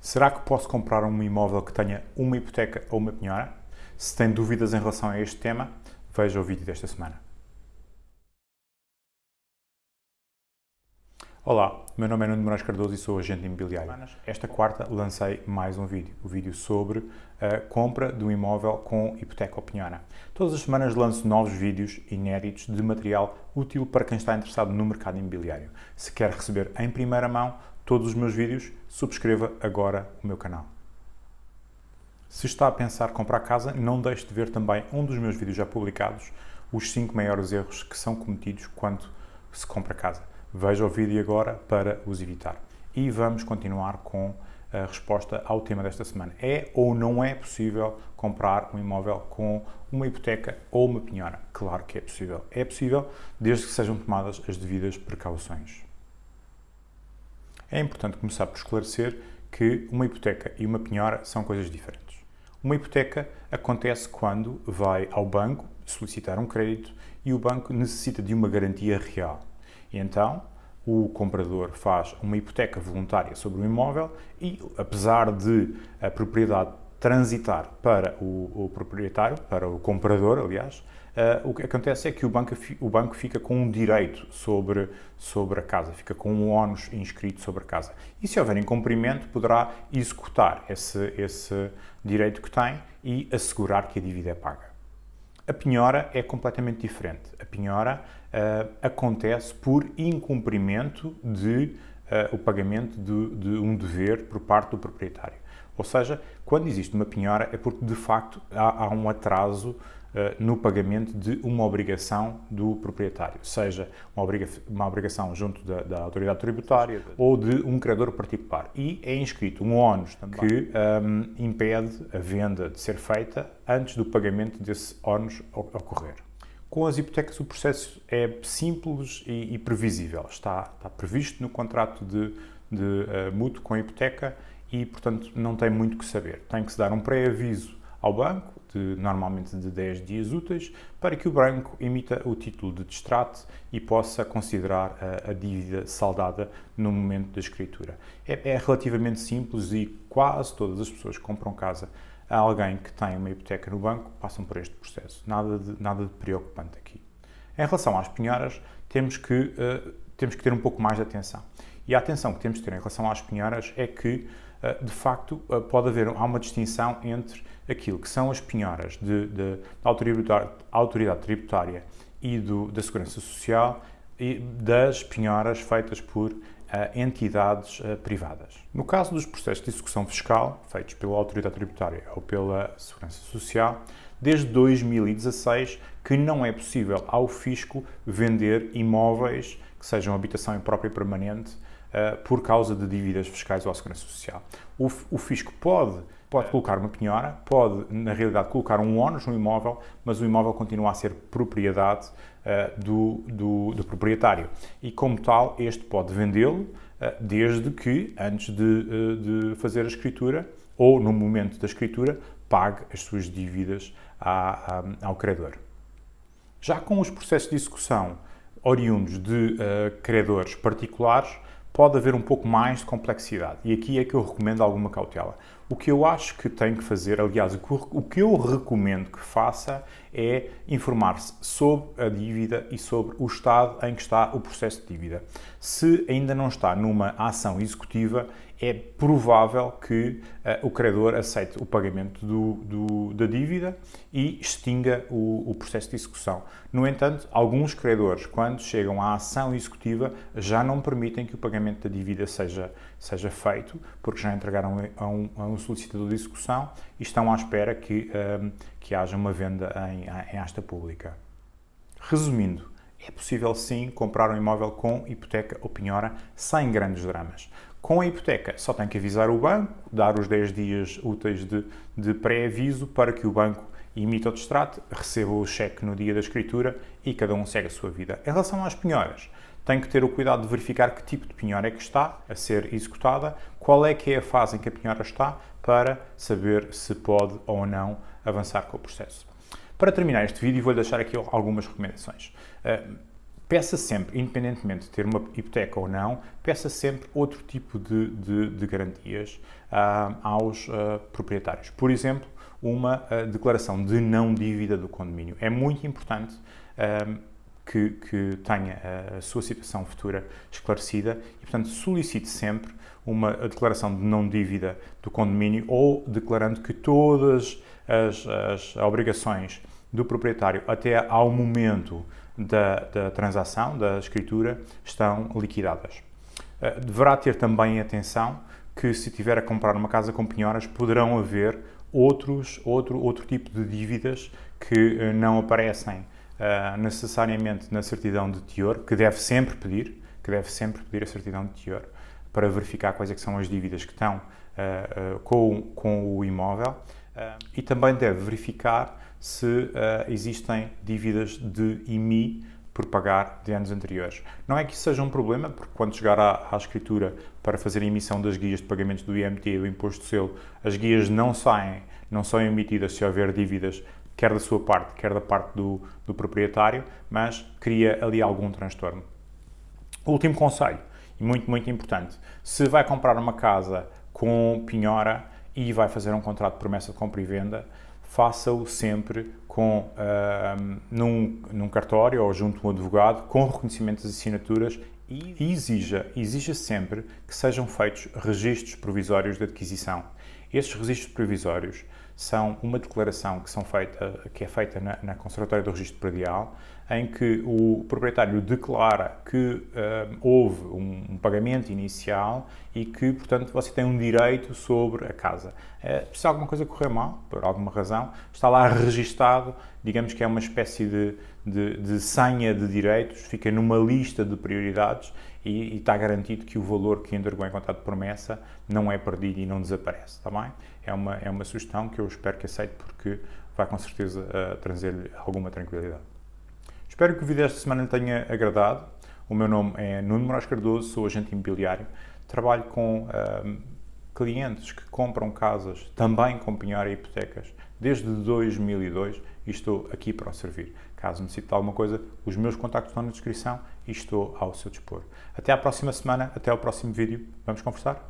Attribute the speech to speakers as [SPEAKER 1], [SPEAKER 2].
[SPEAKER 1] Será que posso comprar um imóvel que tenha uma hipoteca ou uma penhora? Se tem dúvidas em relação a este tema, veja o vídeo desta semana. Olá, meu nome é Nuno Moraes Cardoso e sou agente imobiliário. Esta quarta lancei mais um vídeo, o um vídeo sobre a compra de um imóvel com hipoteca ou penhora. Todas as semanas lanço novos vídeos inéditos de material útil para quem está interessado no mercado imobiliário. Se quer receber em primeira mão todos os meus vídeos, subscreva agora o meu canal. Se está a pensar comprar casa, não deixe de ver também um dos meus vídeos já publicados, os 5 maiores erros que são cometidos quando se compra casa. Veja o vídeo agora para os evitar. E vamos continuar com a resposta ao tema desta semana. É ou não é possível comprar um imóvel com uma hipoteca ou uma penhora? Claro que é possível. É possível desde que sejam tomadas as devidas precauções. É importante começar por esclarecer que uma hipoteca e uma penhora são coisas diferentes. Uma hipoteca acontece quando vai ao banco solicitar um crédito e o banco necessita de uma garantia real. E então, o comprador faz uma hipoteca voluntária sobre o imóvel e, apesar de a propriedade transitar para o, o proprietário, para o comprador, aliás, uh, o que acontece é que o banco, o banco fica com um direito sobre, sobre a casa, fica com um ónus inscrito sobre a casa. E se houver incumprimento, poderá executar esse, esse direito que tem e assegurar que a dívida é paga. A penhora é completamente diferente. A penhora uh, acontece por incumprimento de uh, o pagamento de, de um dever por parte do proprietário. Ou seja, quando existe uma penhora é porque de facto há, há um atraso no pagamento de uma obrigação do proprietário, seja uma, obriga uma obrigação junto da, da, autoridade tributária ou de um credor particular. E é inscrito um ónus que um, ehm, impede a venda de ser feita antes do pagamento desse ónus ocorrer. Com as hipotecas o processo é simples e, e previsível. Está, está, previsto no contrato de, de uh, mútuo com a hipoteca e, portanto, não tem muito que saber. Tem que se dar um pré-aviso ao banco, de, normalmente de 10 dias úteis, para que o banco emita o título de distrato e possa considerar a, a dívida saldada no momento da escritura. É, é, relativamente simples e quase todas as pessoas que compram casa a alguém que tem uma hipoteca no banco passam por este processo. Nada de, nada de preocupante aqui. Em relação às penhoras, temos que, uh, temos que ter um pouco mais de atenção. E a atenção que temos de ter em relação às penhoras é que de facto, eh, pode haver há uma distinção entre aquilo que são as penhoras de, de, da autoridade, tributária e do, da Segurança Social e das penhoras feitas por uh, entidades privadas. No caso dos processos de execução fiscal, feitos pela autoridade tributária ou pela Segurança Social, desde 2016 que não é possível ao fisco vender imóveis que sejam habitação própria e permanente por causa de dívidas fiscais ou à Segurança Social. O, o fisco pode, pode colocar uma penhora, pode, na realidade, colocar um ónus no imóvel, mas o imóvel continua a ser propriedade uh, do, do, do, proprietário. E, como tal, este pode vendê-lo uh, desde que, antes de, de fazer a escritura, ou no momento da escritura, pague as suas dívidas à, à, ao credor. Já com os processos de execução oriundos de uh, credores particulares, pode haver um pouco mais de complexidade. E aqui é que eu recomendo alguma cautela. O que eu acho que tem que fazer, aliás, o que eu recomendo que faça é informar-se sobre a dívida e sobre o estado em que está o processo de dívida. Se ainda não está numa ação executiva, é provável que uh, o credor aceite o pagamento do, do, da dívida e extinga o, o, processo de execução. No entanto, alguns credores, quando chegam à ação executiva, já não permitem que o pagamento da dívida seja, seja feito, porque já entregaram a um, a um solicitador de execução e estão à espera que, um, que haja uma venda em, em asta pública. Resumindo, é possível sim comprar um imóvel com hipoteca ou penhora sem grandes dramas. Com a hipoteca, só tem que avisar o banco, dar os 10 dias úteis de, de pré-aviso para que o banco imita o distrato, receba o cheque no dia da escritura e cada um segue a sua vida. Em relação às penhoras, tem que ter o cuidado de verificar que tipo de penhora é que está a ser executada, qual é que é a fase em que a penhora está, para saber se pode ou não avançar com o processo. Para terminar este vídeo, vou deixar aqui algumas recomendações. Peça sempre, independentemente de ter uma hipoteca ou não, peça sempre outro tipo de, de, de garantias uh, aos uh, proprietários. Por exemplo, uma uh, declaração de não dívida do condomínio. É muito importante que, que, tenha a sua situação futura esclarecida e, portanto, solicite sempre uma declaração de não dívida do condomínio ou declarando que todas as, as obrigações do proprietário até ao momento da, da transação, da escritura, estão liquidadas. Eh, deverá ter também atenção que se tiver a comprar uma casa com penhoras, poderão haver outros, outro, outro tipo de dívidas que eh, não aparecem uh, necessariamente na certidão de teor, que deve sempre pedir, que deve sempre pedir a certidão de teor para verificar quais é são as dívidas que estão uh, uh, com, com o imóvel e também deve verificar se uh, existem dívidas de IMI por pagar de anos anteriores. Não é que isso seja um problema, porque quando chegar à, à, escritura para fazer a emissão das guias de pagamentos do IMT e do Imposto de Selo, as guias não saem, não são emitidas se houver dívidas, quer da sua parte, quer da parte do, do proprietário, mas cria ali algum transtorno. Último conselho, e muito, muito importante, se vai comprar uma casa com penhora e vai fazer um contrato de promessa de compra e venda, faça-o sempre com, uh, num, num cartório ou junto a um advogado, com reconhecimento das assinaturas e exija, exija sempre que sejam feitos registros provisórios de adquisição. Estes registros provisórios são uma declaração que, são feita, que é feita na, na Conservatória do Registro Predial, em que o proprietário declara que uh, houve um, um, pagamento inicial e que, portanto, você tem um direito sobre a casa. Uh, se alguma coisa correr mal, por alguma razão, está lá registado, digamos que é uma espécie de, de, de senha de direitos, fica numa lista de prioridades e, e, está garantido que o valor que entregou em contrato de promessa não é perdido e não desaparece, está bem? É uma, é uma sugestão que eu espero que aceite porque vai com certeza uh, trazer-lhe alguma tranquilidade. Espero que o vídeo desta semana lhe tenha agradado. O meu nome é Nuno Moraes Cardoso, sou agente imobiliário, trabalho com uh, clientes que compram casas também com penhora e hipotecas desde 2002 e estou aqui para o servir. Caso necessite de alguma coisa, os meus contactos estão na descrição e estou ao seu dispor. Até à próxima semana, até ao próximo vídeo. Vamos conversar?